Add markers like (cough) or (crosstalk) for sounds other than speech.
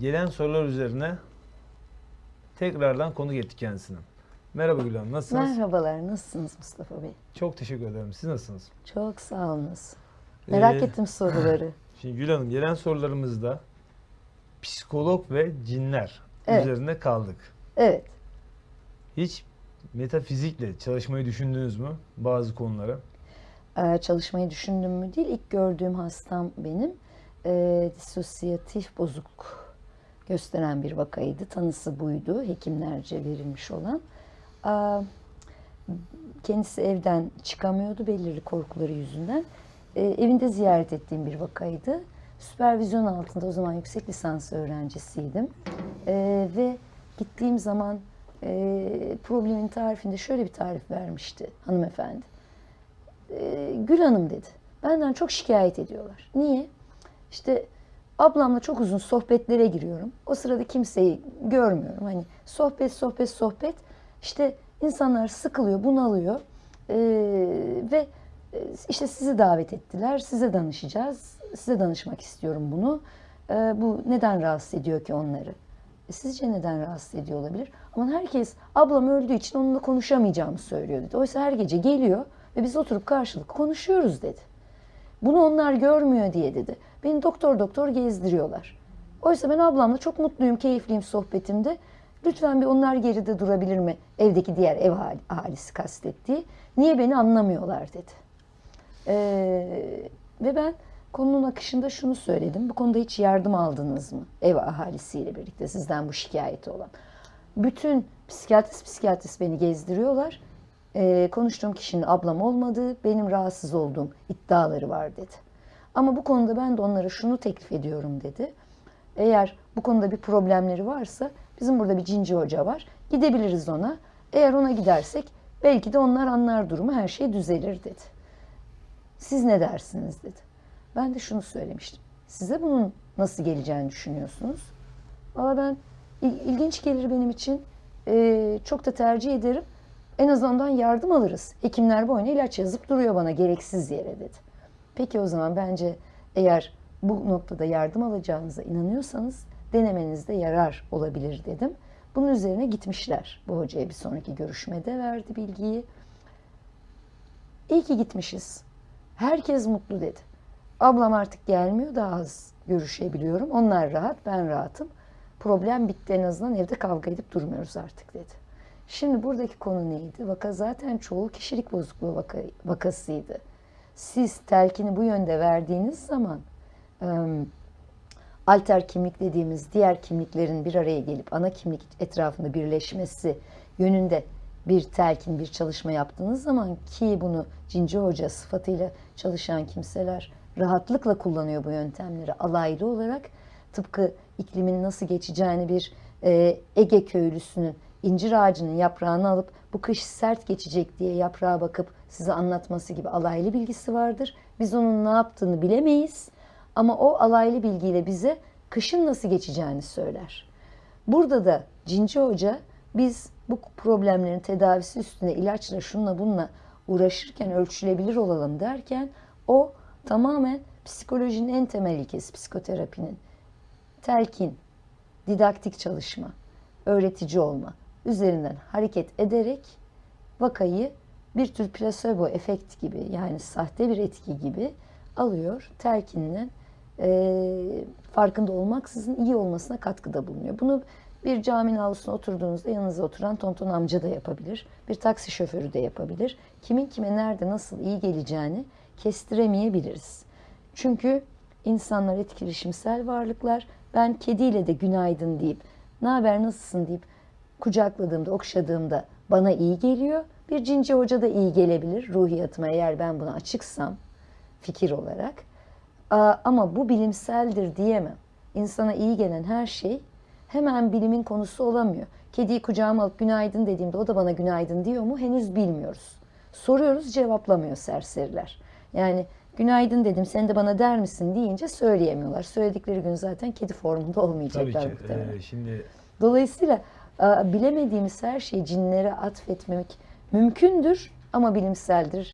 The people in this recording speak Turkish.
gelen sorular üzerine tekrardan konuk ettik kendisini. Merhaba Gül Hanım, nasılsınız? Merhabalar, nasılsınız Mustafa Bey? Çok teşekkür ederim. Siz nasılsınız? Çok sağ olunuz. Merak Ee, ettim soruları. (laughs) Şimdi Gül Hanım, gelen sorularımızda psikolog ve cinler Evet. üzerine kaldık. Evet, Hiç metafizikle çalışmayı düşündünüz mü bazı konulara? e, çalışmayı düşündüm mü değil, ilk gördüğüm hastam benim. E, disosyatif bozukluk gösteren bir vakaydı. Tanısı buydu, hekimlerce verilmiş olan. Kendisi evden çıkamıyordu belirli korkuları yüzünden. E, evinde ziyaret ettiğim bir vakaydı. Süpervizyon altında o zaman yüksek lisans öğrencisiydim. E, ve gittiğim zaman e, problemin tarifinde şöyle bir tarif vermişti hanımefendi. E, Gül Hanım dedi. Benden çok şikayet ediyorlar. Niye? İşte ablamla çok uzun sohbetlere giriyorum. O sırada kimseyi görmüyorum. Hani sohbet, sohbet, sohbet. İşte insanlar sıkılıyor, bunalıyor. E, ve e, işte sizi davet ettiler. Size danışacağız. Size danışmak istiyorum bunu. E, bu neden rahatsız ediyor ki onları? E, Sizce neden rahatsız ediyor olabilir? Ama herkes ablam öldüğü için onunla konuşamayacağımı söylüyor dedi. Oysa her gece geliyor ve biz oturup karşılıklı konuşuyoruz dedi. Bunu onlar görmüyor diye dedi. Beni doktor doktor gezdiriyorlar. Oysa ben ablamla çok mutluyum, keyifliyim sohbetimde. Lütfen bir onlar geride durabilir mi? Evdeki diğer ev ahali- ahalisi kastettiği. Niye beni anlamıyorlar dedi. Ee, ve ben konunun akışında şunu söyledim. Bu konuda hiç yardım aldınız mı? Ev ahalisiyle birlikte sizden bu şikayeti olan. Bütün psikiyatrist psikiyatrist beni gezdiriyorlar. Ee, konuştuğum kişinin ablam olmadığı, benim rahatsız olduğum iddiaları var dedi. Ama bu konuda ben de onlara şunu teklif ediyorum dedi. Eğer bu konuda bir problemleri varsa bizim burada bir cinci hoca var. Gidebiliriz ona. Eğer ona gidersek belki de onlar anlar durumu her şey düzelir dedi. Siz ne dersiniz dedi. Ben de şunu söylemiştim. Size bunun nasıl geleceğini düşünüyorsunuz? Valla ben il- ilginç gelir benim için. Ee, çok da tercih ederim. En azından yardım alırız. Hekimler boyuna ilaç yazıp duruyor bana gereksiz yere dedi. Peki o zaman bence eğer bu noktada yardım alacağınıza inanıyorsanız denemenizde yarar olabilir dedim. Bunun üzerine gitmişler. Bu hocaya bir sonraki görüşmede verdi bilgiyi. İyi ki gitmişiz. Herkes mutlu dedi. Ablam artık gelmiyor, daha az görüşebiliyorum. Onlar rahat, ben rahatım. Problem bitti en azından evde kavga edip durmuyoruz artık dedi. Şimdi buradaki konu neydi? Vaka zaten çoğul kişilik bozukluğu vaka, vakasıydı. Siz telkini bu yönde verdiğiniz zaman em, alter kimlik dediğimiz diğer kimliklerin bir araya gelip ana kimlik etrafında birleşmesi yönünde bir telkin, bir çalışma yaptığınız zaman ki bunu Cinci Hoca sıfatıyla çalışan kimseler rahatlıkla kullanıyor bu yöntemleri alaylı olarak. Tıpkı iklimin nasıl geçeceğini bir Ege köylüsünün incir ağacının yaprağını alıp bu kış sert geçecek diye yaprağa bakıp size anlatması gibi alaylı bilgisi vardır. Biz onun ne yaptığını bilemeyiz ama o alaylı bilgiyle bize kışın nasıl geçeceğini söyler. Burada da Cinci Hoca biz bu problemlerin tedavisi üstüne ilaçla şunla bununla uğraşırken ölçülebilir olalım derken o tamamen psikolojinin en temel ilkesi psikoterapinin. Telkin, didaktik çalışma, öğretici olma üzerinden hareket ederek vakayı bir tür plasebo efekt gibi yani sahte bir etki gibi alıyor. Telkinle e, farkında olmaksızın iyi olmasına katkıda bulunuyor. Bunu bir caminin avlusuna oturduğunuzda yanınıza oturan tonton amca da yapabilir. Bir taksi şoförü de yapabilir. Kimin kime nerede nasıl iyi geleceğini kestiremeyebiliriz. Çünkü insanlar etkileşimsel varlıklar. Ben kediyle de günaydın deyip, ne haber nasılsın deyip kucakladığımda, okşadığımda bana iyi geliyor. Bir cinci hoca da iyi gelebilir ruhiyatıma eğer ben buna açıksam fikir olarak. Ama bu bilimseldir diyemem. İnsana iyi gelen her şey hemen bilimin konusu olamıyor. Kediyi kucağıma alıp günaydın dediğimde o da bana günaydın diyor mu henüz bilmiyoruz. Soruyoruz cevaplamıyor serseriler. Yani günaydın dedim sen de bana der misin deyince söyleyemiyorlar. Söyledikleri gün zaten kedi formunda Tabii olmayacaklar ki. muhtemelen. Ee, şimdi Dolayısıyla bilemediğimiz her şeyi cinlere atfetmemek mümkündür ama bilimseldir